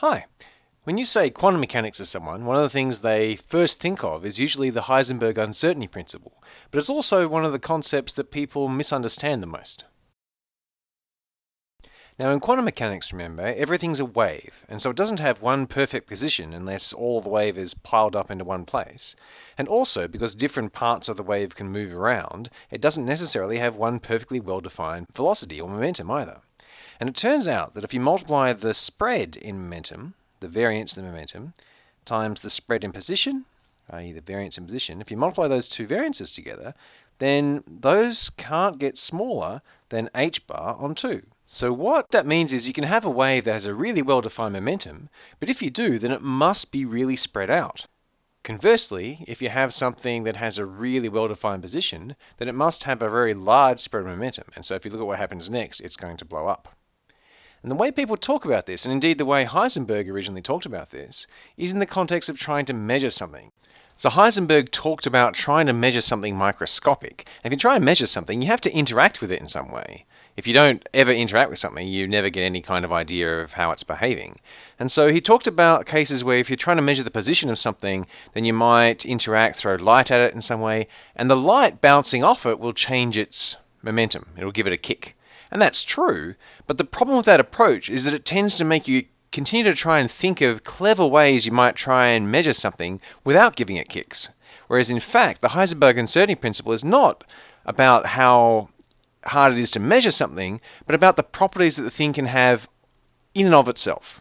Hi. When you say quantum mechanics to someone, one of the things they first think of is usually the Heisenberg uncertainty principle, but it's also one of the concepts that people misunderstand the most. Now in quantum mechanics, remember, everything's a wave, and so it doesn't have one perfect position unless all the wave is piled up into one place. And also, because different parts of the wave can move around, it doesn't necessarily have one perfectly well-defined velocity or momentum either. And it turns out that if you multiply the spread in momentum, the variance in the momentum, times the spread in position, i.e. the variance in position, if you multiply those two variances together, then those can't get smaller than h bar on 2. So what that means is you can have a wave that has a really well-defined momentum, but if you do, then it must be really spread out. Conversely, if you have something that has a really well-defined position, then it must have a very large spread of momentum. And so if you look at what happens next, it's going to blow up. And the way people talk about this, and indeed the way Heisenberg originally talked about this, is in the context of trying to measure something. So Heisenberg talked about trying to measure something microscopic. And if you try and measure something, you have to interact with it in some way. If you don't ever interact with something, you never get any kind of idea of how it's behaving. And so he talked about cases where if you're trying to measure the position of something, then you might interact, throw light at it in some way, and the light bouncing off it will change its momentum. It'll give it a kick. And that's true, but the problem with that approach is that it tends to make you continue to try and think of clever ways you might try and measure something without giving it kicks. Whereas in fact, the Heisenberg uncertainty principle is not about how hard it is to measure something, but about the properties that the thing can have in and of itself.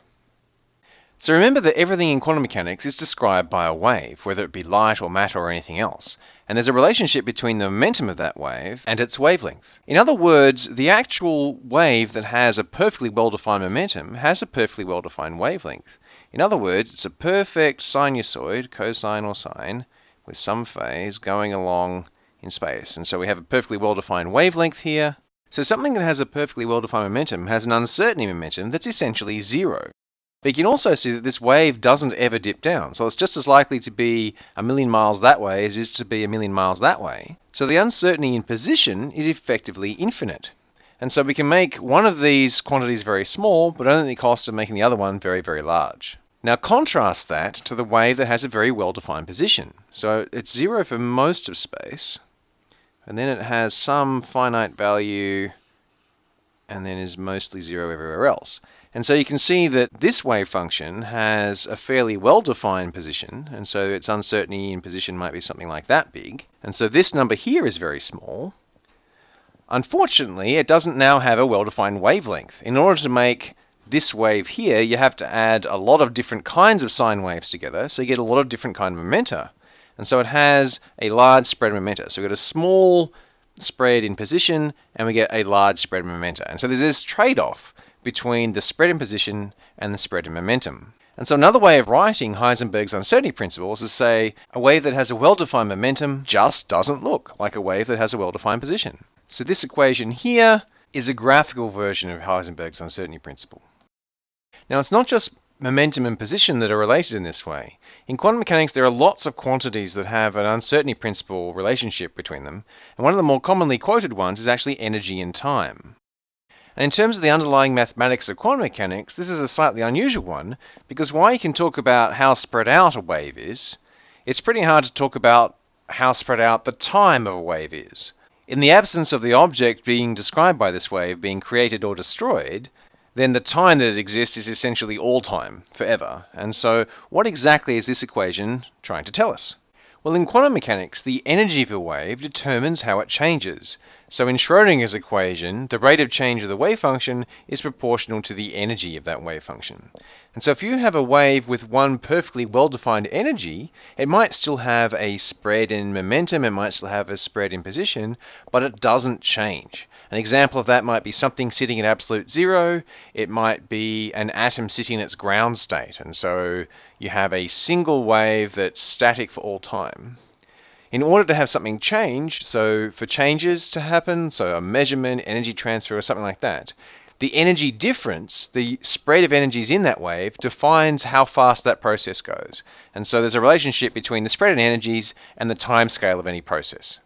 So remember that everything in quantum mechanics is described by a wave, whether it be light or matter or anything else. And there's a relationship between the momentum of that wave and its wavelength. In other words, the actual wave that has a perfectly well-defined momentum has a perfectly well-defined wavelength. In other words, it's a perfect sinusoid, cosine or sine, with some phase going along in space. And so we have a perfectly well-defined wavelength here. So something that has a perfectly well-defined momentum has an uncertainty momentum that's essentially zero. But you can also see that this wave doesn't ever dip down. So it's just as likely to be a million miles that way as it is to be a million miles that way. So the uncertainty in position is effectively infinite. And so we can make one of these quantities very small, but only at the cost of making the other one very, very large. Now contrast that to the wave that has a very well-defined position. So it's zero for most of space, and then it has some finite value, and then is mostly zero everywhere else. And so you can see that this wave function has a fairly well-defined position, and so its uncertainty in position might be something like that big. And so this number here is very small. Unfortunately, it doesn't now have a well-defined wavelength. In order to make this wave here, you have to add a lot of different kinds of sine waves together, so you get a lot of different kind of momenta. And so it has a large spread momenta. So we've got a small spread in position, and we get a large spread momenta. And so there's this trade-off between the spread in position and the spread in momentum. And so another way of writing Heisenberg's uncertainty principles is to say a wave that has a well-defined momentum just doesn't look like a wave that has a well-defined position. So this equation here is a graphical version of Heisenberg's uncertainty principle. Now it's not just momentum and position that are related in this way. In quantum mechanics, there are lots of quantities that have an uncertainty principle relationship between them, and one of the more commonly quoted ones is actually energy and time. And in terms of the underlying mathematics of quantum mechanics, this is a slightly unusual one, because while you can talk about how spread out a wave is, it's pretty hard to talk about how spread out the time of a wave is. In the absence of the object being described by this wave being created or destroyed, then the time that it exists is essentially all time, forever. And so what exactly is this equation trying to tell us? Well, in quantum mechanics, the energy of a wave determines how it changes. So in Schrodinger's equation, the rate of change of the wave function is proportional to the energy of that wave function. And so if you have a wave with one perfectly well-defined energy, it might still have a spread in momentum, it might still have a spread in position, but it doesn't change. An example of that might be something sitting at absolute zero. It might be an atom sitting in its ground state. And so you have a single wave that's static for all time. In order to have something change, so for changes to happen, so a measurement, energy transfer, or something like that, the energy difference, the spread of energies in that wave, defines how fast that process goes. And so there's a relationship between the spread in energies and the time scale of any process.